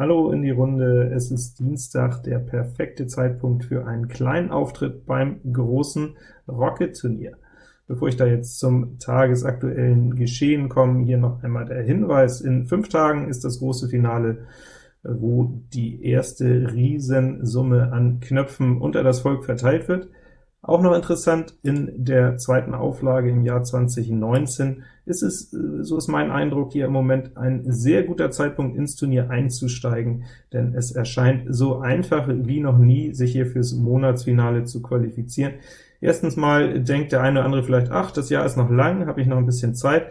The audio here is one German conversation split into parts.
Hallo in die Runde, es ist Dienstag, der perfekte Zeitpunkt für einen kleinen Auftritt beim großen Rocket-Turnier. Bevor ich da jetzt zum tagesaktuellen Geschehen komme, hier noch einmal der Hinweis, in fünf Tagen ist das große Finale, wo die erste Riesensumme an Knöpfen unter das Volk verteilt wird. Auch noch interessant, in der zweiten Auflage im Jahr 2019 ist es, äh, so ist mein Eindruck, hier im Moment ein sehr guter Zeitpunkt ins Turnier einzusteigen, denn es erscheint so einfach wie noch nie, sich hier fürs Monatsfinale zu qualifizieren. Erstens mal denkt der eine oder andere vielleicht, ach, das Jahr ist noch lang, habe ich noch ein bisschen Zeit,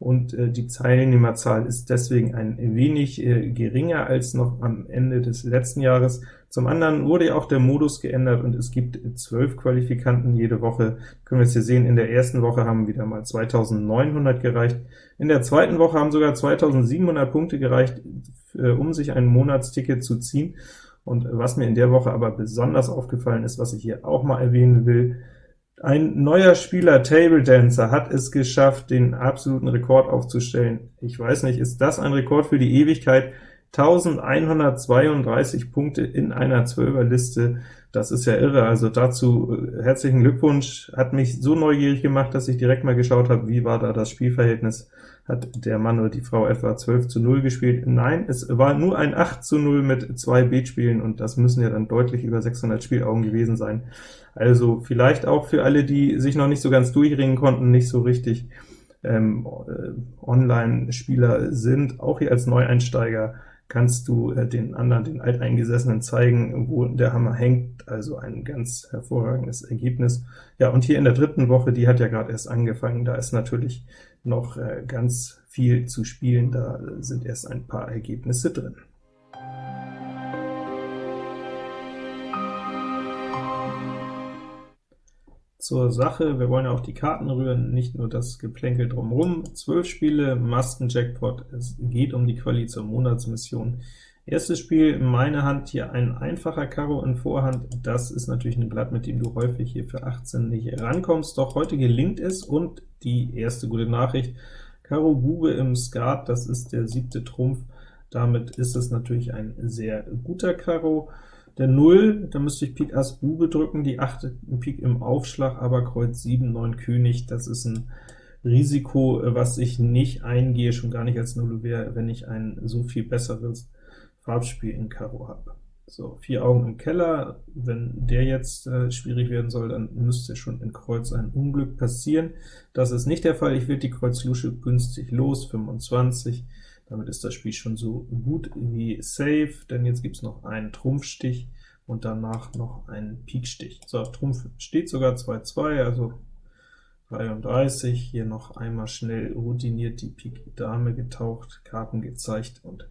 und äh, die Teilnehmerzahl ist deswegen ein wenig äh, geringer als noch am Ende des letzten Jahres. Zum anderen wurde ja auch der Modus geändert, und es gibt zwölf Qualifikanten jede Woche. Können wir es hier sehen, in der ersten Woche haben wieder mal 2900 gereicht, in der zweiten Woche haben sogar 2700 Punkte gereicht, äh, um sich ein Monatsticket zu ziehen. Und was mir in der Woche aber besonders aufgefallen ist, was ich hier auch mal erwähnen will, ein neuer Spieler, Table Dancer, hat es geschafft, den absoluten Rekord aufzustellen. Ich weiß nicht, ist das ein Rekord für die Ewigkeit? 1132 Punkte in einer Zwölferliste, das ist ja irre. Also dazu äh, herzlichen Glückwunsch, hat mich so neugierig gemacht, dass ich direkt mal geschaut habe, wie war da das Spielverhältnis. Hat der Mann oder die Frau etwa 12 zu 0 gespielt? Nein, es war nur ein 8 zu 0 mit zwei Beatspielen, und das müssen ja dann deutlich über 600 Spielaugen gewesen sein. Also vielleicht auch für alle, die sich noch nicht so ganz durchringen konnten, nicht so richtig ähm, äh, Online-Spieler sind, auch hier als Neueinsteiger kannst du äh, den anderen, den Alteingesessenen zeigen, wo der Hammer hängt, also ein ganz hervorragendes Ergebnis. Ja, und hier in der dritten Woche, die hat ja gerade erst angefangen, da ist natürlich noch äh, ganz viel zu spielen, da sind erst ein paar Ergebnisse drin. Zur Sache, wir wollen ja auch die Karten rühren, nicht nur das Geplänkel drumherum. Zwölf Spiele, Masken-Jackpot, es geht um die Quali zur Monatsmission. Erstes Spiel, meine Hand, hier ein einfacher Karo in Vorhand, das ist natürlich ein Blatt, mit dem du häufig hier für 18 nicht rankommst, doch heute gelingt es, und die erste gute Nachricht, Karo Bube im Skat, das ist der siebte Trumpf, damit ist es natürlich ein sehr guter Karo. Der 0, da müsste ich Pik Ass Bube drücken, die 8 Pik im Aufschlag, aber Kreuz 7, 9 König, das ist ein Risiko, was ich nicht eingehe, schon gar nicht als Nullouvert, wenn ich ein so viel besseres Farbspiel in Karo habe. So, vier Augen im Keller, wenn der jetzt äh, schwierig werden soll, dann müsste schon in Kreuz ein Unglück passieren. Das ist nicht der Fall, ich werde die Kreuz Lusche günstig los, 25, damit ist das Spiel schon so gut wie safe, denn jetzt gibt es noch einen Trumpfstich und danach noch einen Pikstich. So, Trumpf steht sogar 2-2, also 33, hier noch einmal schnell routiniert die Pik Dame getaucht, Karten gezeigt und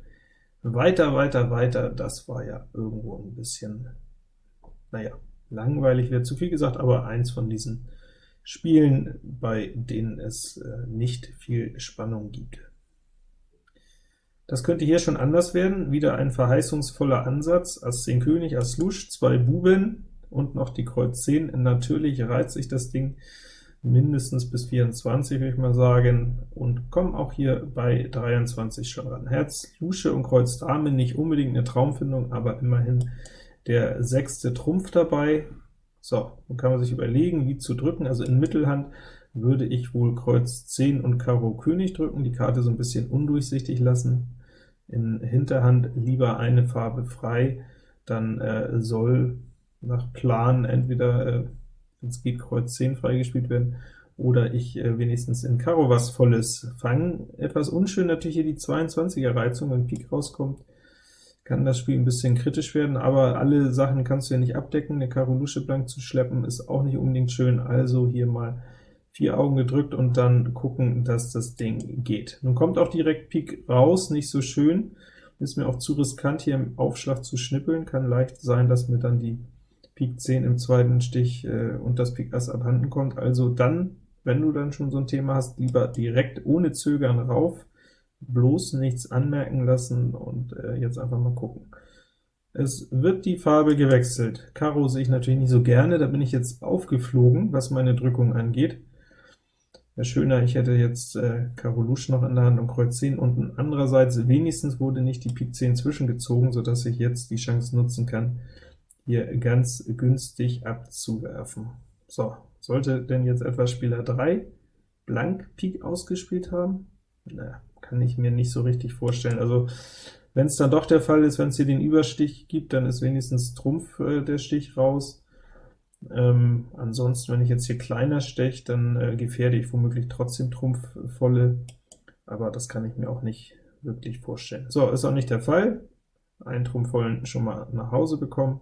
weiter, weiter, weiter, das war ja irgendwo ein bisschen, naja, langweilig wäre zu viel gesagt, aber eins von diesen Spielen, bei denen es äh, nicht viel Spannung gibt. Das könnte hier schon anders werden, wieder ein verheißungsvoller Ansatz, Ass 10 König, Ass Lusch, zwei Buben und noch die Kreuz 10. Natürlich reizt sich das Ding mindestens bis 24, würde ich mal sagen, und kommen auch hier bei 23 schon ran. Herz, Lusche und Kreuz Dame, nicht unbedingt eine Traumfindung, aber immerhin der sechste Trumpf dabei. So, dann kann man sich überlegen, wie zu drücken, also in Mittelhand würde ich wohl Kreuz 10 und Karo König drücken, die Karte so ein bisschen undurchsichtig lassen in Hinterhand lieber eine Farbe frei, dann äh, soll nach Plan entweder, äh, es geht, Kreuz 10 freigespielt werden, oder ich äh, wenigstens in Karo was Volles fangen. Etwas unschön natürlich hier die 22er Reizung, wenn Pik rauskommt, kann das Spiel ein bisschen kritisch werden, aber alle Sachen kannst du ja nicht abdecken. Eine Karo Lusche blank zu schleppen ist auch nicht unbedingt schön, also hier mal vier Augen gedrückt und dann gucken, dass das Ding geht. Nun kommt auch direkt Pik raus, nicht so schön, ist mir auch zu riskant, hier im Aufschlag zu schnippeln, kann leicht sein, dass mir dann die Pik 10 im zweiten Stich äh, und das Pik Ass abhanden kommt, also dann, wenn du dann schon so ein Thema hast, lieber direkt ohne Zögern rauf, bloß nichts anmerken lassen und äh, jetzt einfach mal gucken. Es wird die Farbe gewechselt. Karo sehe ich natürlich nicht so gerne, da bin ich jetzt aufgeflogen, was meine Drückung angeht. Wäre schöner, ich hätte jetzt äh, Karo Lusch noch in der Hand und Kreuz 10 unten. Andererseits, wenigstens wurde nicht die Pik 10 zwischengezogen, sodass ich jetzt die Chance nutzen kann, hier ganz günstig abzuwerfen. So, sollte denn jetzt etwas Spieler 3 blank Pik ausgespielt haben? Na, kann ich mir nicht so richtig vorstellen. Also wenn es dann doch der Fall ist, wenn es hier den Überstich gibt, dann ist wenigstens Trumpf äh, der Stich raus. Ähm, ansonsten, wenn ich jetzt hier kleiner steche, dann äh, gefährde ich womöglich trotzdem Trumpf volle, aber das kann ich mir auch nicht wirklich vorstellen. So, ist auch nicht der Fall. Einen Trumpf vollen schon mal nach Hause bekommen.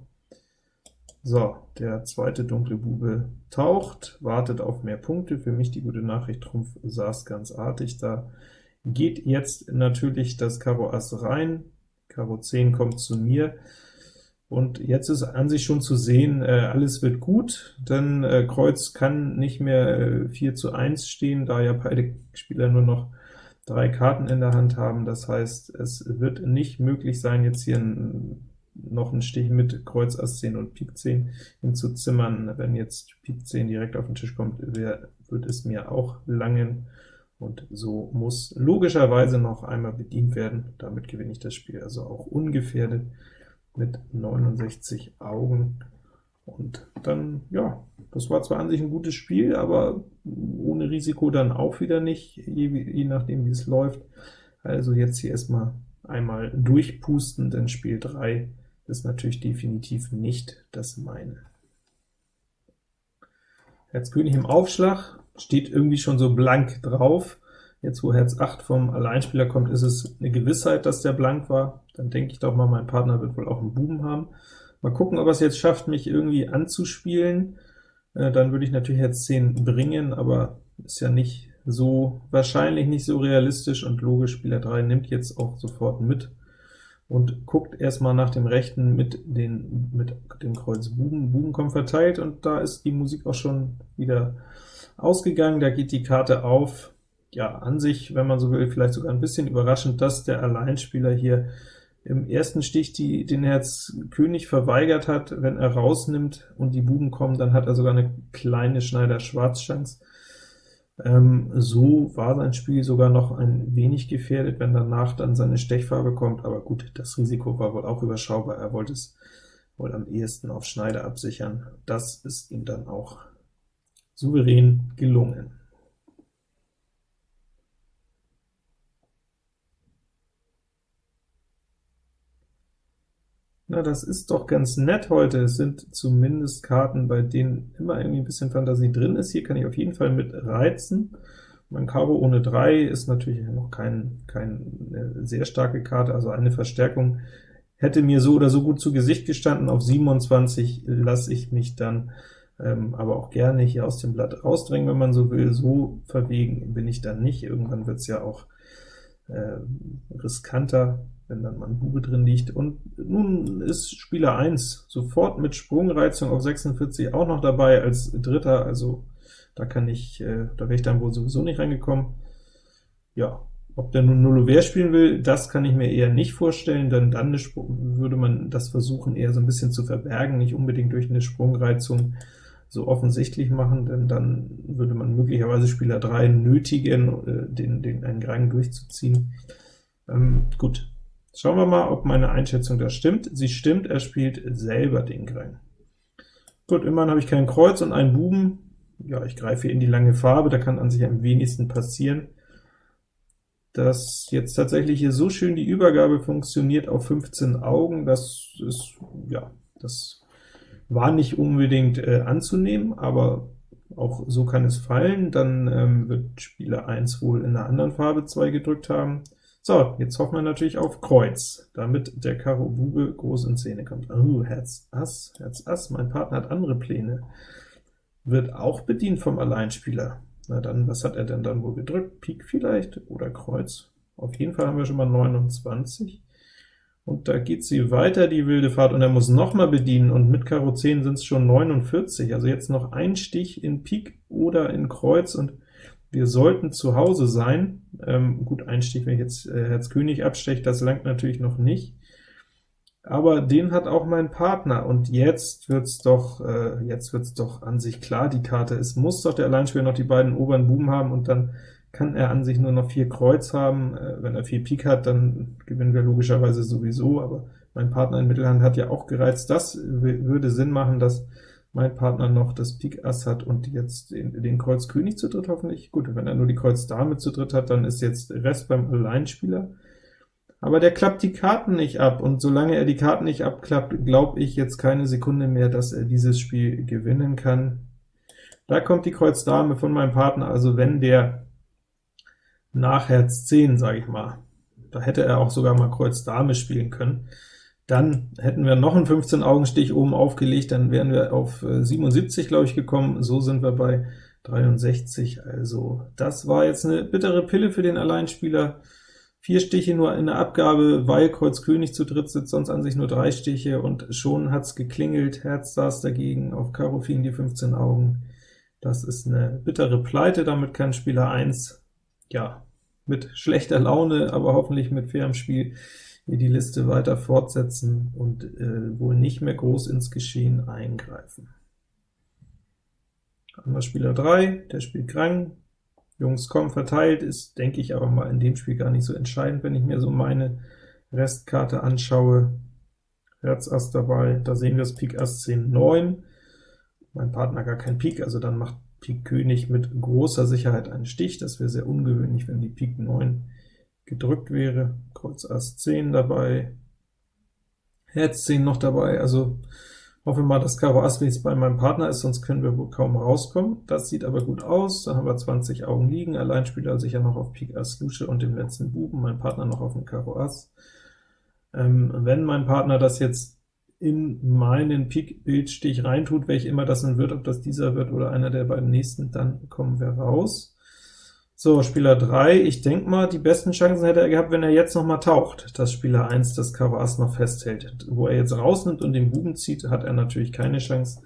So, der zweite dunkle Bube taucht, wartet auf mehr Punkte. Für mich die gute Nachricht, Trumpf saß ganz artig da. Geht jetzt natürlich das Karo Ass rein, Karo 10 kommt zu mir, und jetzt ist an sich schon zu sehen, äh, alles wird gut, denn äh, Kreuz kann nicht mehr äh, 4 zu 1 stehen, da ja beide Spieler nur noch drei Karten in der Hand haben. Das heißt, es wird nicht möglich sein, jetzt hier ein, noch einen Stich mit Kreuz Ass 10 und Pik 10 hinzuzimmern. Wenn jetzt Pik 10 direkt auf den Tisch kommt, wär, wird es mir auch langen, und so muss logischerweise noch einmal bedient werden. Damit gewinne ich das Spiel also auch ungefährdet mit 69 Augen. Und dann, ja, das war zwar an sich ein gutes Spiel, aber ohne Risiko dann auch wieder nicht, je, je nachdem wie es läuft. Also jetzt hier erstmal einmal durchpusten, denn Spiel 3 ist natürlich definitiv nicht das meine. Herz König im Aufschlag, steht irgendwie schon so blank drauf. Jetzt, wo Herz 8 vom Alleinspieler kommt, ist es eine Gewissheit, dass der blank war. Dann denke ich doch mal, mein Partner wird wohl auch einen Buben haben. Mal gucken, ob er es jetzt schafft, mich irgendwie anzuspielen. Äh, dann würde ich natürlich Herz 10 bringen, aber ist ja nicht so, wahrscheinlich nicht so realistisch und logisch. Spieler 3 nimmt jetzt auch sofort mit und guckt erstmal nach dem rechten mit, den, mit dem Kreuz Buben. Buben kommt verteilt, und da ist die Musik auch schon wieder ausgegangen. Da geht die Karte auf, ja, an sich, wenn man so will, vielleicht sogar ein bisschen überraschend, dass der Alleinspieler hier im ersten Stich die, den Herz König verweigert hat. Wenn er rausnimmt und die Buben kommen, dann hat er sogar eine kleine Schneider-Schwarz-Chance. Ähm, so war sein Spiel sogar noch ein wenig gefährdet, wenn danach dann seine Stechfarbe kommt, aber gut, das Risiko war wohl auch überschaubar. Er wollte es wohl am ehesten auf Schneider absichern. Das ist ihm dann auch souverän gelungen. Na, das ist doch ganz nett heute. Es sind zumindest Karten, bei denen immer irgendwie ein bisschen Fantasie drin ist. Hier kann ich auf jeden Fall mit reizen. Mein Karo ohne 3 ist natürlich noch keine kein, sehr starke Karte, also eine Verstärkung hätte mir so oder so gut zu Gesicht gestanden. Auf 27 lasse ich mich dann ähm, aber auch gerne hier aus dem Blatt rausdrängen, wenn man so will. So verwegen bin ich dann nicht. Irgendwann wird es ja auch äh, riskanter wenn dann mal ein Bube drin liegt. Und nun ist Spieler 1 sofort mit Sprungreizung auf 46 auch noch dabei als Dritter, also da kann ich, äh, da wäre ich dann wohl sowieso nicht reingekommen. Ja, ob der nun Nullover spielen will, das kann ich mir eher nicht vorstellen, denn dann würde man das versuchen, eher so ein bisschen zu verbergen, nicht unbedingt durch eine Sprungreizung so offensichtlich machen, denn dann würde man möglicherweise Spieler 3 nötigen, äh, den, den einen Grang durchzuziehen. Ähm, gut, Schauen wir mal, ob meine Einschätzung da stimmt. Sie stimmt, er spielt selber den Grang. Gut, immerhin habe ich kein Kreuz und einen Buben. Ja, ich greife hier in die lange Farbe, da kann an sich am wenigsten passieren. Dass jetzt tatsächlich hier so schön die Übergabe funktioniert auf 15 Augen, das ist, ja, das war nicht unbedingt äh, anzunehmen, aber auch so kann es fallen. Dann ähm, wird Spieler 1 wohl in einer anderen Farbe 2 gedrückt haben. So, jetzt hoffen wir natürlich auf Kreuz, damit der Karo Bube groß in Szene kommt. Oh, Herz Ass, Herz Ass, mein Partner hat andere Pläne. Wird auch bedient vom Alleinspieler. Na dann, was hat er denn dann wohl gedrückt? Pik vielleicht oder Kreuz? Auf jeden Fall haben wir schon mal 29. Und da geht sie weiter, die wilde Fahrt, und er muss noch mal bedienen, und mit Karo 10 sind es schon 49, also jetzt noch ein Stich in Pik oder in Kreuz, und wir sollten zu Hause sein. Ähm, gut, Einstieg, wenn ich jetzt äh, Herz König absteche, das langt natürlich noch nicht. aber den hat auch mein Partner, und jetzt wird's doch, äh, jetzt wird's doch an sich klar, die Karte. Es muss doch der Alleinspieler noch die beiden oberen Buben haben, und dann kann er an sich nur noch vier Kreuz haben. Äh, wenn er vier Pik hat, dann gewinnen wir logischerweise sowieso, aber mein Partner in Mittelhand hat ja auch gereizt. Das würde Sinn machen, dass mein Partner noch das Pik Ass hat und jetzt den, den Kreuz König zu dritt hoffentlich. Gut, wenn er nur die Kreuz Dame zu dritt hat, dann ist jetzt Rest beim Alleinspieler aber der klappt die Karten nicht ab, und solange er die Karten nicht abklappt, glaube ich jetzt keine Sekunde mehr, dass er dieses Spiel gewinnen kann. Da kommt die Kreuz Dame von meinem Partner, also wenn der nach Herz 10, sage ich mal, da hätte er auch sogar mal Kreuz Dame spielen können, dann hätten wir noch einen 15-Augenstich oben aufgelegt, dann wären wir auf 77, glaube ich, gekommen. So sind wir bei 63, also das war jetzt eine bittere Pille für den Alleinspieler. Vier Stiche nur in der Abgabe, weil Kreuz König zu dritt sitzt, sonst an sich nur drei Stiche, und schon hat's geklingelt, Herz saß dagegen, auf Karo fielen die 15 Augen. Das ist eine bittere Pleite, damit kann Spieler 1, ja, mit schlechter Laune, aber hoffentlich mit fairem Spiel hier die Liste weiter fortsetzen und äh, wohl nicht mehr groß ins Geschehen eingreifen. Anderer Spieler 3, der spielt Krang, Jungs kommen verteilt, ist, denke ich, aber mal in dem Spiel gar nicht so entscheidend, wenn ich mir so meine Restkarte anschaue. Herz Ass dabei, da sehen wir das Pik Ass 10, 9. Mein Partner gar kein Pik, also dann macht Pik König mit großer Sicherheit einen Stich. Das wäre sehr ungewöhnlich, wenn die Pik 9 gedrückt wäre. Kreuz Ass 10 dabei, Herz 10 noch dabei, also Hoffe mal, dass Karo Ass wenigstens bei meinem Partner ist, sonst können wir wohl kaum rauskommen. Das sieht aber gut aus, da haben wir 20 Augen liegen, Alleinspieler sicher noch auf Pik Ass Lusche und dem letzten Buben, mein Partner noch auf dem Karo Ass. Ähm, wenn mein Partner das jetzt in meinen Pik-Bildstich reintut, welch immer das dann wird, ob das dieser wird oder einer der beiden nächsten, dann kommen wir raus. So, Spieler 3, ich denke mal, die besten Chancen hätte er gehabt, wenn er jetzt noch mal taucht, dass Spieler 1 das Karo Ass noch festhält. Wo er jetzt rausnimmt und den Buben zieht, hat er natürlich keine Chance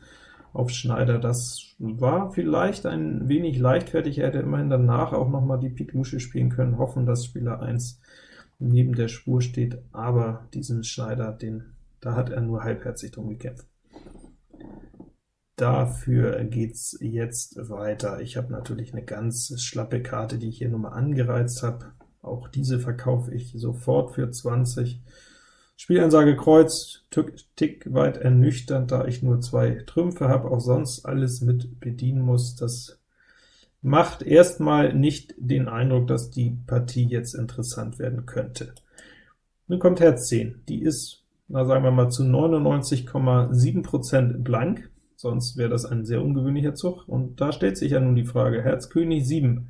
auf Schneider. Das war vielleicht ein wenig leichtfertig, er hätte immerhin danach auch noch mal die Pik Lusche spielen können, hoffen, dass Spieler 1 neben der Spur steht, aber diesen Schneider, den, da hat er nur halbherzig drum gekämpft. Dafür geht's jetzt weiter. Ich habe natürlich eine ganz schlappe Karte, die ich hier nur mal angereizt habe. Auch diese verkaufe ich sofort für 20. Spielansage Kreuz, tick weit ernüchternd, da ich nur zwei Trümpfe habe, auch sonst alles mit bedienen muss. Das macht erstmal nicht den Eindruck, dass die Partie jetzt interessant werden könnte. Nun kommt Herz 10. Die ist, na sagen wir mal, zu 99,7% blank sonst wäre das ein sehr ungewöhnlicher Zug. Und da stellt sich ja nun die Frage, Herz König 7,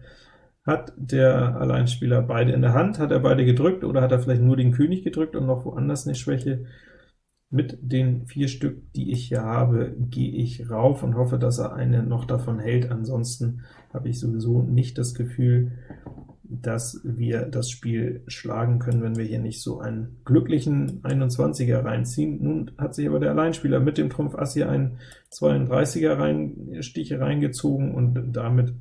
hat der Alleinspieler beide in der Hand? Hat er beide gedrückt, oder hat er vielleicht nur den König gedrückt und noch woanders eine Schwäche? Mit den vier Stück, die ich hier habe, gehe ich rauf und hoffe, dass er eine noch davon hält. Ansonsten habe ich sowieso nicht das Gefühl, dass wir das Spiel schlagen können, wenn wir hier nicht so einen glücklichen 21er reinziehen. Nun hat sich aber der Alleinspieler mit dem Trumpf Ass hier einen 32er rein, Stich reingezogen, und damit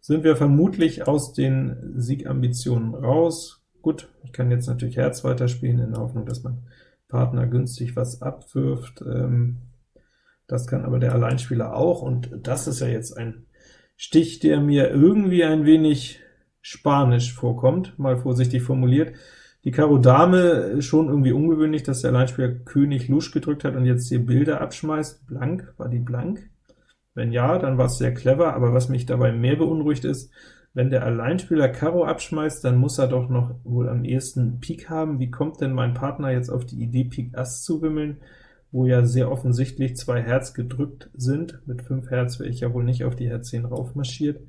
sind wir vermutlich aus den Siegambitionen raus. Gut, ich kann jetzt natürlich Herz weiterspielen, in der Hoffnung, dass mein Partner günstig was abwirft. Ähm, das kann aber der Alleinspieler auch, und das ist ja jetzt ein Stich, der mir irgendwie ein wenig spanisch vorkommt, mal vorsichtig formuliert. Die Karo Dame schon irgendwie ungewöhnlich, dass der Alleinspieler König Lusch gedrückt hat und jetzt hier Bilder abschmeißt. Blank, war die blank? Wenn ja, dann war es sehr clever, aber was mich dabei mehr beunruhigt ist, wenn der Alleinspieler Karo abschmeißt, dann muss er doch noch wohl am ehesten Pik haben. Wie kommt denn mein Partner jetzt auf die Idee, Pik Ass zu wimmeln, wo ja sehr offensichtlich zwei Herz gedrückt sind? Mit 5 Herz wäre ich ja wohl nicht auf die Herz 10 raufmarschiert.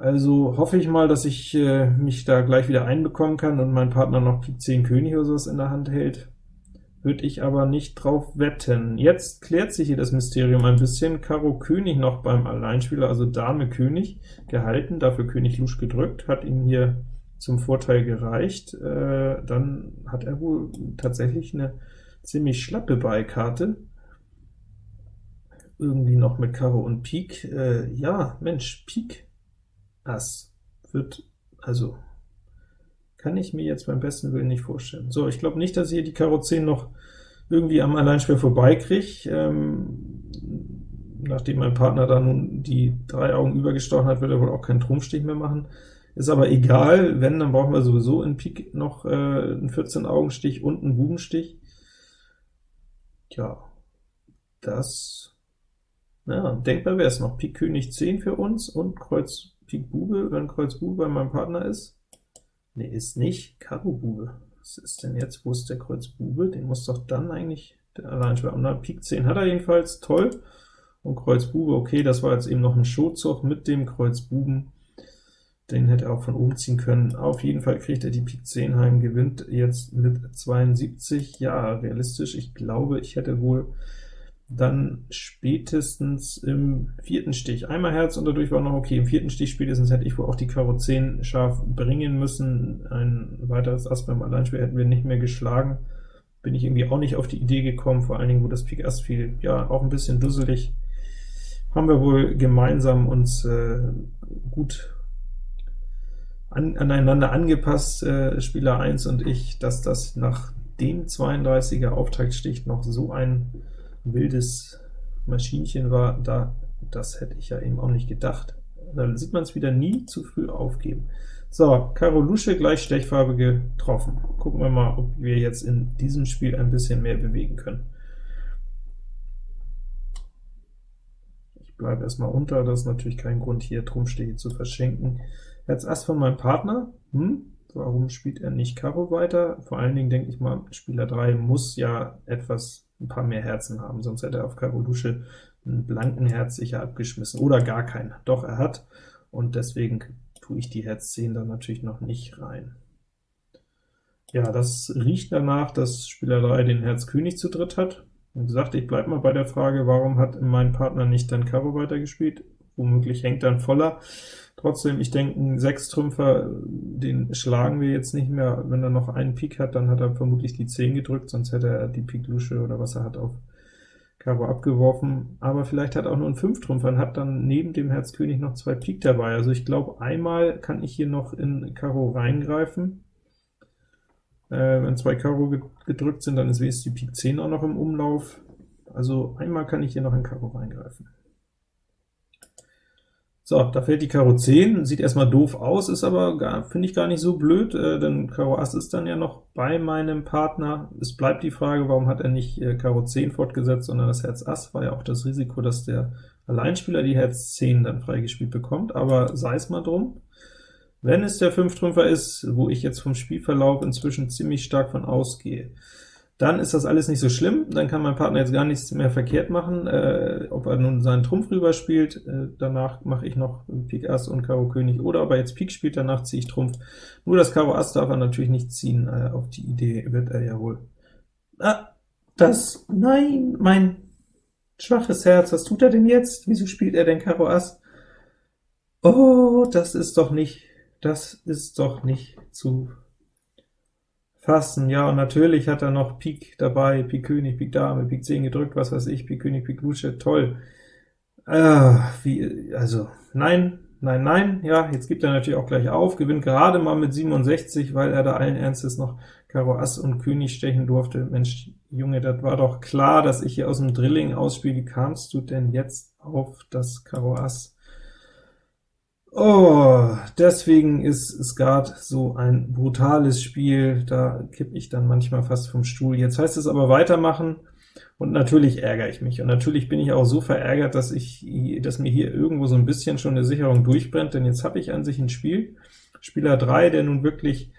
Also hoffe ich mal, dass ich äh, mich da gleich wieder einbekommen kann und mein Partner noch Pik 10 König oder sowas in der Hand hält. Würde ich aber nicht drauf wetten. Jetzt klärt sich hier das Mysterium ein bisschen. Karo König noch beim Alleinspieler, also Dame König gehalten, dafür König Lusch gedrückt, hat ihm hier zum Vorteil gereicht. Äh, dann hat er wohl tatsächlich eine ziemlich schlappe Beikarte. Irgendwie noch mit Karo und Pik. Äh, ja, Mensch, Pik Ass wird, also Kann ich mir jetzt beim besten Willen nicht vorstellen. So, ich glaube nicht, dass ich hier die Karo 10 noch irgendwie am Alleinspiel vorbeikriege. Ähm, nachdem mein Partner da nun die drei Augen übergestochen hat, wird er wohl auch keinen Trumpfstich mehr machen. Ist aber egal, wenn, dann brauchen wir sowieso in Pik noch äh, einen 14-Augenstich und einen Bubenstich. Tja, das, ja, denkbar wäre es noch. Pik König 10 für uns und Kreuz Pik Bube, wenn Kreuz Bube bei meinem Partner ist. Ne, ist nicht. Karo Bube. Was ist denn jetzt? Wo ist der Kreuz Bube? Den muss doch dann eigentlich der Alleinspieler. Und Pik 10 hat er jedenfalls, toll. Und Kreuz Bube, okay, das war jetzt eben noch ein Schotzug mit dem Kreuz Buben. Den hätte er auch von oben ziehen können. Auf jeden Fall kriegt er die Pik 10 heim, gewinnt jetzt mit 72. Ja, realistisch, ich glaube, ich hätte wohl dann spätestens im vierten Stich. Einmal Herz und dadurch war noch okay. Im vierten Stich spätestens hätte ich wohl auch die Karo 10 scharf bringen müssen. Ein weiteres Ass beim Alleinspiel hätten wir nicht mehr geschlagen. Bin ich irgendwie auch nicht auf die Idee gekommen, vor allen Dingen, wo das Pik Ass fiel. Ja, auch ein bisschen dusselig. Haben wir wohl gemeinsam uns äh, gut an, aneinander angepasst, äh, Spieler 1 und ich, dass das nach dem 32er Auftaktstich noch so ein wildes Maschinchen war, da, das hätte ich ja eben auch nicht gedacht. Da sieht man es wieder nie zu früh aufgeben. So, Karo Lusche gleich Stechfarbe getroffen. Gucken wir mal, ob wir jetzt in diesem Spiel ein bisschen mehr bewegen können. Ich bleibe erstmal unter, das ist natürlich kein Grund, hier Trumpfstiche zu verschenken. Jetzt Ass von meinem Partner. Hm, warum spielt er nicht Karo weiter? Vor allen Dingen denke ich mal, Spieler 3 muss ja etwas ein paar mehr Herzen haben, sonst hätte er auf Karo Lusche einen blanken Herz sicher abgeschmissen, oder gar keinen. Doch, er hat, und deswegen tue ich die Herz 10 dann natürlich noch nicht rein. Ja, das riecht danach, dass Spieler 3 den Herz König zu dritt hat. Wie gesagt, ich bleibe mal bei der Frage, warum hat mein Partner nicht dann Karo weitergespielt? Womöglich hängt dann voller. Trotzdem, ich denke, ein Sechstrümpfer, den schlagen wir jetzt nicht mehr. Wenn er noch einen Pik hat, dann hat er vermutlich die 10 gedrückt, sonst hätte er die Pik Lusche oder was er hat auf Karo abgeworfen. Aber vielleicht hat er auch nur ein Fünftrümpfer und hat dann neben dem Herz König noch zwei Pik dabei. Also ich glaube, einmal kann ich hier noch in Karo reingreifen. Äh, wenn zwei Karo gedrückt sind, dann ist wenigstens die Pik 10 auch noch im Umlauf. Also einmal kann ich hier noch in Karo reingreifen. So, da fällt die Karo 10, sieht erstmal doof aus, ist aber, finde ich, gar nicht so blöd, äh, denn Karo Ass ist dann ja noch bei meinem Partner. Es bleibt die Frage, warum hat er nicht äh, Karo 10 fortgesetzt, sondern das Herz Ass, war ja auch das Risiko, dass der Alleinspieler die Herz 10 dann freigespielt bekommt, aber sei es mal drum. Wenn es der Fünftrümpfer ist, wo ich jetzt vom Spielverlauf inzwischen ziemlich stark von ausgehe, dann ist das alles nicht so schlimm, dann kann mein Partner jetzt gar nichts mehr verkehrt machen, äh, ob er nun seinen Trumpf rüberspielt, äh, danach mache ich noch Pik Ass und Karo König, oder ob er jetzt Pik spielt, danach ziehe ich Trumpf. Nur das Karo Ass darf er natürlich nicht ziehen, äh, auf die Idee wird er ja wohl. Ah, das, nein, mein schwaches Herz, was tut er denn jetzt? Wieso spielt er denn Karo Ass? Oh, das ist doch nicht, das ist doch nicht zu fassen. Ja, und natürlich hat er noch Pik dabei, Pik König, Pik Dame, Pik 10 gedrückt, was weiß ich, Pik König, Pik Lusche, toll. Ah, wie, also, nein, nein, nein, ja, jetzt gibt er natürlich auch gleich auf, gewinnt gerade mal mit 67, weil er da allen Ernstes noch Karo Ass und König stechen durfte. Mensch, Junge, das war doch klar, dass ich hier aus dem Drilling ausspiele. Wie kamst du denn jetzt auf das Karo Ass? Oh, deswegen ist Skat so ein brutales Spiel, da kippe ich dann manchmal fast vom Stuhl. Jetzt heißt es aber weitermachen, und natürlich ärgere ich mich. Und natürlich bin ich auch so verärgert, dass, ich, dass mir hier irgendwo so ein bisschen schon eine Sicherung durchbrennt, denn jetzt habe ich an sich ein Spiel, Spieler 3, der nun wirklich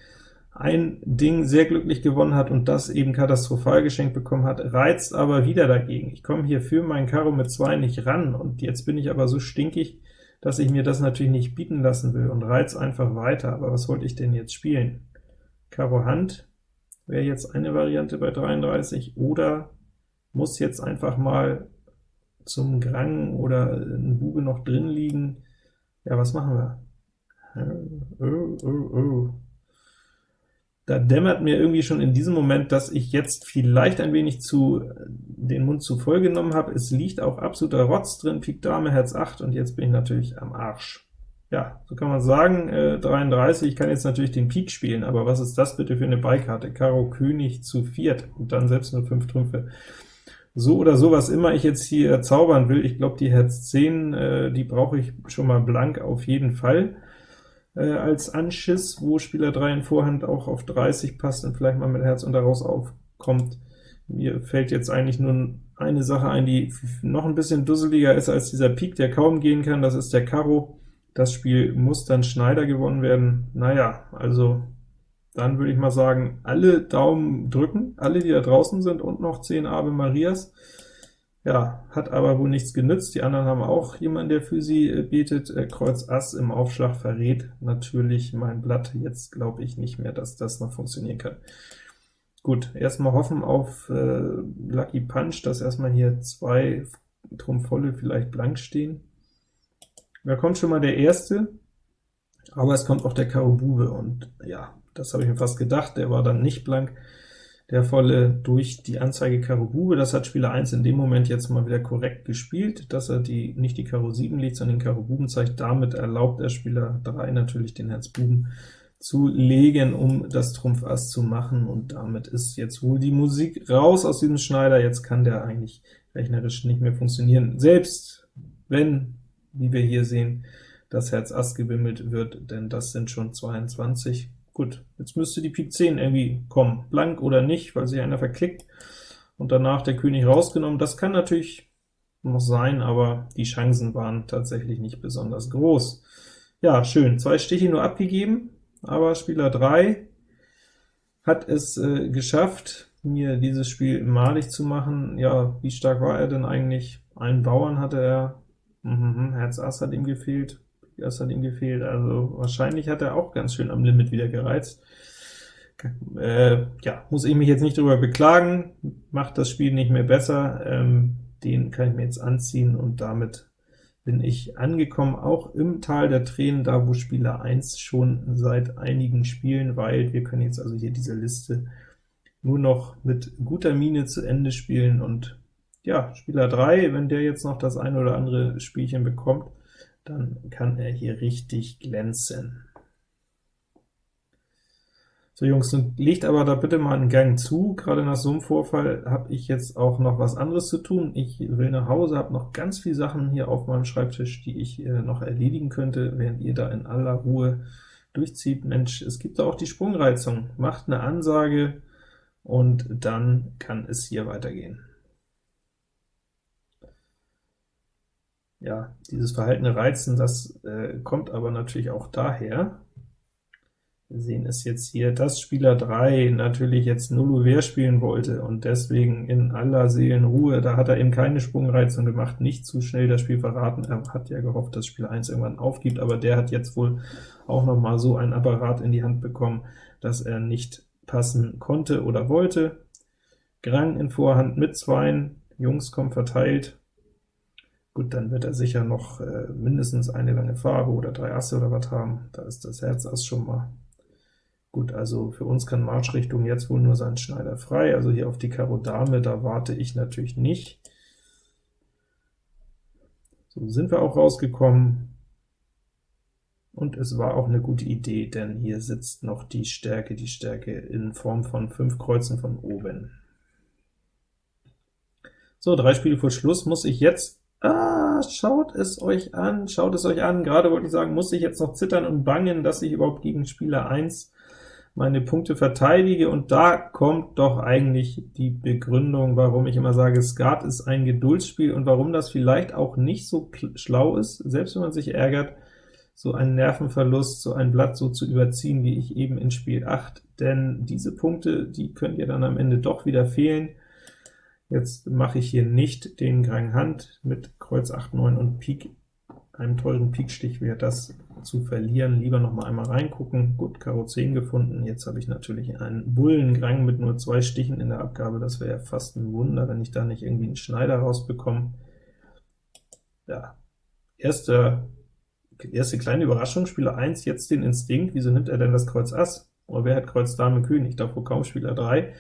ein Ding sehr glücklich gewonnen hat und das eben katastrophal geschenkt bekommen hat, reizt aber wieder dagegen. Ich komme hier für meinen Karo mit 2 nicht ran, und jetzt bin ich aber so stinkig, dass ich mir das natürlich nicht bieten lassen will und reiz einfach weiter. Aber was wollte ich denn jetzt spielen? Karo Hand wäre jetzt eine Variante bei 33, oder muss jetzt einfach mal zum Grang oder ein Bube noch drin liegen. Ja, was machen wir? Oh, oh, oh. Da dämmert mir irgendwie schon in diesem Moment, dass ich jetzt vielleicht ein wenig zu den Mund zu voll genommen habe. Es liegt auch absoluter Rotz drin, Pik Dame, Herz 8, und jetzt bin ich natürlich am Arsch. ja, so kann man sagen, äh, 33, ich kann jetzt natürlich den Pik spielen, aber was ist das bitte für eine Beikarte? Karo König zu viert, und dann selbst nur 5 Trümpfe. So oder so, was immer ich jetzt hier zaubern will, ich glaube, die Herz 10, äh, die brauche ich schon mal blank auf jeden Fall äh, als Anschiss, wo Spieler 3 in Vorhand auch auf 30 passt und vielleicht mal mit Herz und daraus aufkommt. Mir fällt jetzt eigentlich nur eine Sache ein, die noch ein bisschen dusseliger ist als dieser Pik, der kaum gehen kann, das ist der Karo. Das Spiel muss dann Schneider gewonnen werden. Naja, also dann würde ich mal sagen, alle Daumen drücken, alle, die da draußen sind, und noch 10 Ave Marias. Ja, hat aber wohl nichts genützt. Die anderen haben auch jemanden, der für sie äh, betet. Äh, Kreuz Ass im Aufschlag verrät natürlich mein Blatt. Jetzt glaube ich nicht mehr, dass das noch funktionieren kann. Gut, erstmal hoffen auf äh, Lucky Punch, dass erstmal hier zwei Trumpf-Volle vielleicht blank stehen. Da kommt schon mal der erste, aber es kommt auch der Karo Bube, und ja, das habe ich mir fast gedacht, der war dann nicht blank der volle durch die Anzeige Karo Bube. Das hat Spieler 1 in dem Moment jetzt mal wieder korrekt gespielt, dass er die nicht die Karo 7 liegt, sondern den Karo Buben zeigt. Damit erlaubt der Spieler 3 natürlich den Herz Buben zu legen, um das Trumpf Ass zu machen, und damit ist jetzt wohl die Musik raus aus diesem Schneider. Jetzt kann der eigentlich rechnerisch nicht mehr funktionieren. Selbst wenn, wie wir hier sehen, das Herz Ass gewimmelt wird, denn das sind schon 22. Gut, jetzt müsste die Pik 10 irgendwie kommen, blank oder nicht, weil sich einer verklickt, und danach der König rausgenommen. Das kann natürlich noch sein, aber die Chancen waren tatsächlich nicht besonders groß. Ja, schön, zwei Stiche nur abgegeben, aber Spieler 3 hat es äh, geschafft, mir dieses Spiel malig zu machen. Ja, wie stark war er denn eigentlich? Einen Bauern hatte er, mhm, Herz Ass hat ihm gefehlt, das hat ihm gefehlt, also wahrscheinlich hat er auch ganz schön am Limit wieder gereizt. Äh, ja, muss ich mich jetzt nicht darüber beklagen, macht das Spiel nicht mehr besser, ähm, den kann ich mir jetzt anziehen, und damit bin ich angekommen, auch im Tal der Tränen, da wo Spieler 1 schon seit einigen Spielen weilt. Wir können jetzt also hier diese Liste nur noch mit guter Miene zu Ende spielen, und ja, Spieler 3, wenn der jetzt noch das eine oder andere Spielchen bekommt, dann kann er hier richtig glänzen. So Jungs, legt aber da bitte mal einen Gang zu. Gerade nach so einem Vorfall habe ich jetzt auch noch was anderes zu tun. Ich will nach Hause, habe noch ganz viele Sachen hier auf meinem Schreibtisch, die ich äh, noch erledigen könnte, während ihr da in aller Ruhe durchzieht. Mensch, es gibt da auch die Sprungreizung. Macht eine Ansage, und dann kann es hier weitergehen. Ja, dieses verhaltene Reizen, das äh, kommt aber natürlich auch daher, wir sehen es jetzt hier, dass Spieler 3 natürlich jetzt Nullover spielen wollte und deswegen in aller Seelenruhe, da hat er eben keine Sprungreizung gemacht, nicht zu schnell das Spiel verraten. Er hat ja gehofft, dass Spieler 1 irgendwann aufgibt, aber der hat jetzt wohl auch noch mal so ein Apparat in die Hand bekommen, dass er nicht passen konnte oder wollte. Grang in Vorhand mit Zweien, Jungs kommen verteilt, Gut, dann wird er sicher noch äh, mindestens eine lange Farbe oder drei Asse oder was haben. Da ist das Herz Ass schon mal. Gut, also für uns kann Marschrichtung jetzt wohl nur sein Schneider frei, also hier auf die Karo Dame, da warte ich natürlich nicht. So sind wir auch rausgekommen, und es war auch eine gute Idee, denn hier sitzt noch die Stärke, die Stärke in Form von fünf Kreuzen von oben. So, drei Spiele vor Schluss muss ich jetzt Ah, schaut es euch an, schaut es euch an. Gerade wollte ich sagen, muss ich jetzt noch zittern und bangen, dass ich überhaupt gegen Spieler 1 meine Punkte verteidige, und da kommt doch eigentlich die Begründung, warum ich immer sage, Skat ist ein Geduldsspiel und warum das vielleicht auch nicht so schlau ist, selbst wenn man sich ärgert, so einen Nervenverlust, so ein Blatt so zu überziehen, wie ich eben in Spiel 8, denn diese Punkte, die könnt ihr dann am Ende doch wieder fehlen, Jetzt mache ich hier nicht den Grang Hand mit Kreuz 8, 9 und Pik, einem teuren Pikstich wäre das zu verlieren. Lieber noch mal einmal reingucken. Gut, Karo 10 gefunden. Jetzt habe ich natürlich einen Bullengrang mit nur zwei Stichen in der Abgabe. Das wäre ja fast ein Wunder, wenn ich da nicht irgendwie einen Schneider rausbekomme. Ja, erste, erste kleine Überraschung, Spieler 1 jetzt den Instinkt. Wieso nimmt er denn das Kreuz Ass? Oder wer hat Kreuz Dame König? Davor kaum Spieler 3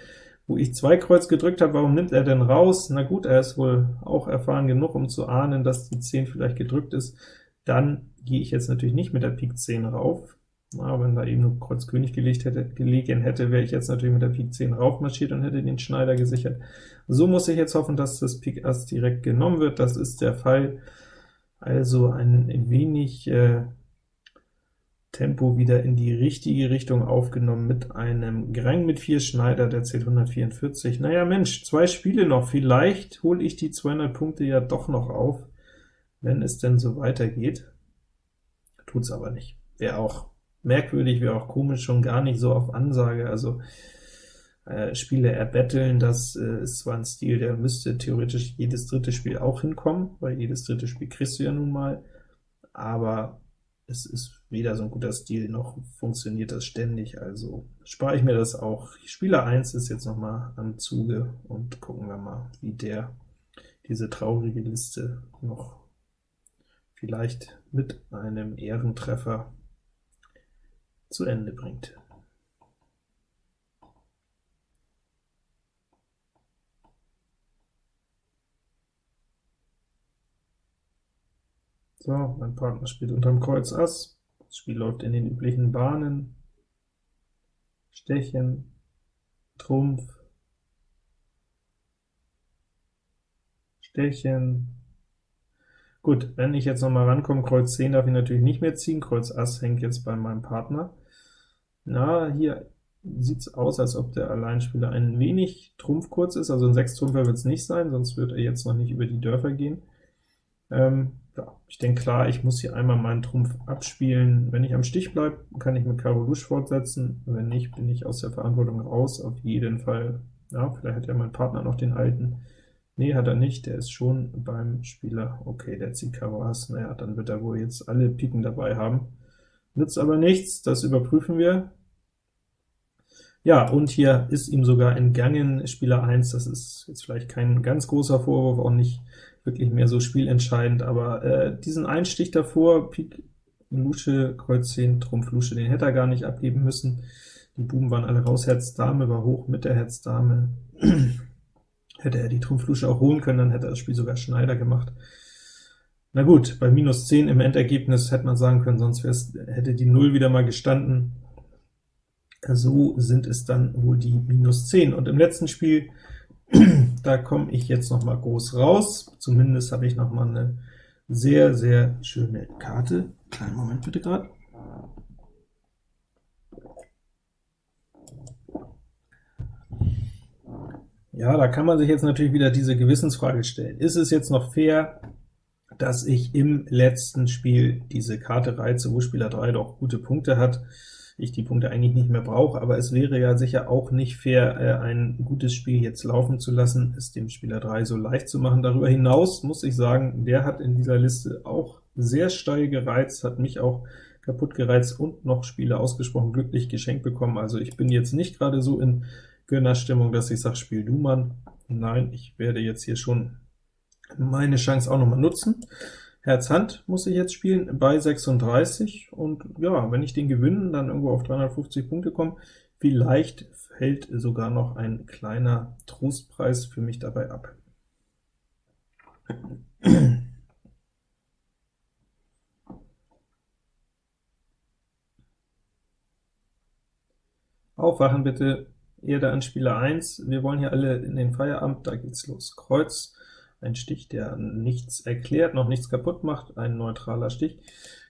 wo ich zwei Kreuz gedrückt habe, warum nimmt er denn raus? Na gut, er ist wohl auch erfahren genug, um zu ahnen, dass die 10 vielleicht gedrückt ist. Dann gehe ich jetzt natürlich nicht mit der Pik 10 rauf, na, wenn da eben nur Kreuz König gelegt hätte, gelegen hätte, wäre ich jetzt natürlich mit der Pik 10 raufmarschiert und hätte den Schneider gesichert. So muss ich jetzt hoffen, dass das Pik Ass direkt genommen wird, das ist der Fall. Also ein wenig äh, Tempo wieder in die richtige Richtung aufgenommen mit einem Grang mit 4 Schneider, der zählt 144. Naja Mensch, zwei Spiele noch, vielleicht hole ich die 200 Punkte ja doch noch auf, wenn es denn so weitergeht. Tut's aber nicht. Wäre auch merkwürdig, wäre auch komisch, schon gar nicht so auf Ansage, also äh, Spiele erbetteln, das äh, ist zwar ein Stil, der müsste theoretisch jedes dritte Spiel auch hinkommen, weil jedes dritte Spiel kriegst du ja nun mal, aber es ist weder so ein guter Stil, noch funktioniert das ständig, also spare ich mir das auch. Spieler 1 ist jetzt noch mal am Zuge, und gucken wir mal, wie der diese traurige Liste noch vielleicht mit einem Ehrentreffer zu Ende bringt. So, mein Partner spielt unterm Kreuz Ass, das Spiel läuft in den üblichen Bahnen, Stechen, Trumpf, Stechen, Gut, wenn ich jetzt noch mal rankomme, Kreuz 10 darf ich natürlich nicht mehr ziehen, Kreuz Ass hängt jetzt bei meinem Partner. Na, hier sieht es aus, als ob der Alleinspieler ein wenig Trumpf kurz ist, also ein 6-Trumpfer wird es nicht sein, sonst wird er jetzt noch nicht über die Dörfer gehen. Ähm, ja, ich denke klar, ich muss hier einmal meinen Trumpf abspielen. Wenn ich am Stich bleibe, kann ich mit Karo Rouge fortsetzen, wenn nicht, bin ich aus der Verantwortung raus, auf jeden Fall. Ja, vielleicht hat ja mein Partner noch den alten. Nee, hat er nicht, der ist schon beim Spieler. Okay, der zieht Karo Ass, naja, dann wird er wohl jetzt alle Piken dabei haben. Nützt aber nichts, das überprüfen wir. Ja, und hier ist ihm sogar entgangen, Spieler 1, das ist jetzt vielleicht kein ganz großer Vorwurf, auch nicht wirklich mehr so spielentscheidend, aber äh, diesen Einstich davor, Pik, Lusche, Kreuz 10, Trumpf, Lusche, den hätte er gar nicht abgeben müssen. Die Buben waren alle raus, Herz, Dame war hoch mit der Herz, Dame. hätte er die Trumpf, Lusche auch holen können, dann hätte er das Spiel sogar Schneider gemacht. Na gut, bei minus 10 im Endergebnis hätte man sagen können, sonst hätte die 0 wieder mal gestanden. So sind es dann wohl die minus 10. Und im letzten Spiel, da komme ich jetzt noch mal groß raus. Zumindest habe ich noch mal eine sehr, sehr schöne Karte. Kleinen Moment bitte gerade. Ja, da kann man sich jetzt natürlich wieder diese Gewissensfrage stellen. Ist es jetzt noch fair, dass ich im letzten Spiel diese Karte reize, wo Spieler 3 doch gute Punkte hat, ich die Punkte eigentlich nicht mehr brauche, aber es wäre ja sicher auch nicht fair, äh, ein gutes Spiel jetzt laufen zu lassen, es dem Spieler 3 so leicht zu machen. Darüber hinaus muss ich sagen, der hat in dieser Liste auch sehr steil gereizt, hat mich auch kaputt gereizt und noch Spiele ausgesprochen glücklich geschenkt bekommen. Also ich bin jetzt nicht gerade so in Gönnerstimmung, dass ich sage, spiel du Mann. Nein, ich werde jetzt hier schon meine Chance auch noch mal nutzen. Herz-Hand muss ich jetzt spielen bei 36, und ja, wenn ich den gewinne, dann irgendwo auf 350 Punkte komme, vielleicht fällt sogar noch ein kleiner Trostpreis für mich dabei ab. Aufwachen bitte, da an Spieler 1, wir wollen hier alle in den Feierabend, da geht's los. Kreuz, ein Stich, der nichts erklärt, noch nichts kaputt macht, ein neutraler Stich.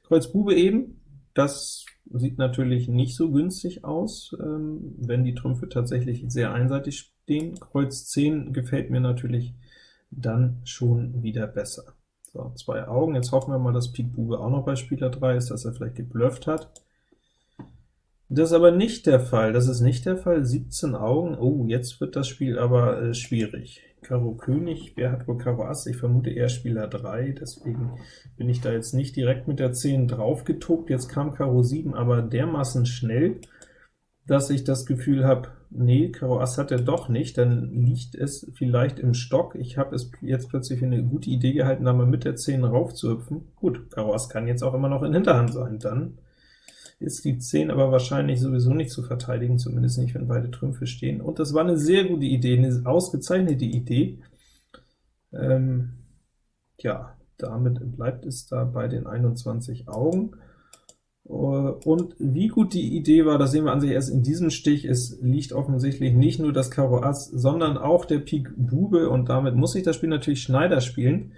Kreuz Bube eben, das sieht natürlich nicht so günstig aus, ähm, wenn die Trümpfe tatsächlich sehr einseitig stehen. Kreuz 10 gefällt mir natürlich dann schon wieder besser. So, zwei Augen, jetzt hoffen wir mal, dass Pik Bube auch noch bei Spieler 3 ist, dass er vielleicht geblufft hat. Das ist aber nicht der Fall, das ist nicht der Fall, 17 Augen, oh, jetzt wird das Spiel aber äh, schwierig. Karo König, wer hat wohl Karo Ass? Ich vermute eher Spieler 3, deswegen bin ich da jetzt nicht direkt mit der 10 drauf getobt. Jetzt kam Karo 7, aber dermaßen schnell, dass ich das Gefühl habe, nee, Karo Ass hat er doch nicht, dann liegt es vielleicht im Stock. Ich habe es jetzt plötzlich für eine gute Idee gehalten, da mal mit der 10 raufzuhüpfen. Gut, Karo Ass kann jetzt auch immer noch in Hinterhand sein, dann ist die 10 aber wahrscheinlich sowieso nicht zu verteidigen, zumindest nicht, wenn beide Trümpfe stehen. Und das war eine sehr gute Idee, eine ausgezeichnete Idee. Ähm, ja, damit bleibt es da bei den 21 Augen. Äh, und wie gut die Idee war, das sehen wir an sich erst in diesem Stich. Es liegt offensichtlich nicht nur das Karo Ass, sondern auch der Pik Bube, und damit muss ich das Spiel natürlich Schneider spielen.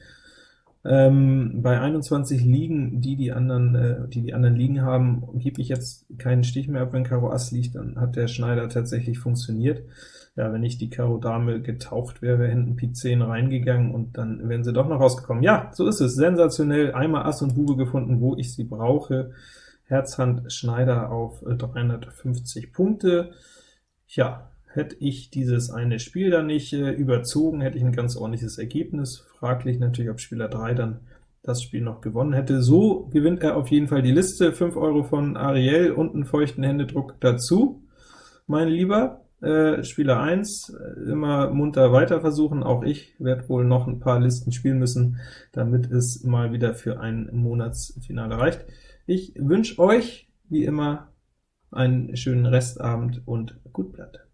Ähm, bei 21 Liegen, die die anderen, äh, die die anderen Liegen haben, gebe ich jetzt keinen Stich mehr ab, wenn Karo Ass liegt, dann hat der Schneider tatsächlich funktioniert. Ja, wenn nicht die Karo Dame getaucht wäre, wäre hinten Pik 10 reingegangen, und dann wären sie doch noch rausgekommen. Ja, so ist es, sensationell, einmal Ass und Bube gefunden, wo ich sie brauche. Herz, Hand, Schneider auf 350 äh, Punkte. Ja, Hätte ich dieses eine Spiel dann nicht äh, überzogen, hätte ich ein ganz ordentliches Ergebnis. Fraglich natürlich, ob Spieler 3 dann das Spiel noch gewonnen hätte. So gewinnt er auf jeden Fall die Liste. 5 Euro von Ariel und einen feuchten Händedruck dazu. Mein Lieber, äh, Spieler 1, äh, immer munter weiter versuchen. Auch ich werde wohl noch ein paar Listen spielen müssen, damit es mal wieder für ein Monatsfinale reicht. Ich wünsche euch, wie immer, einen schönen Restabend und gut Blatt.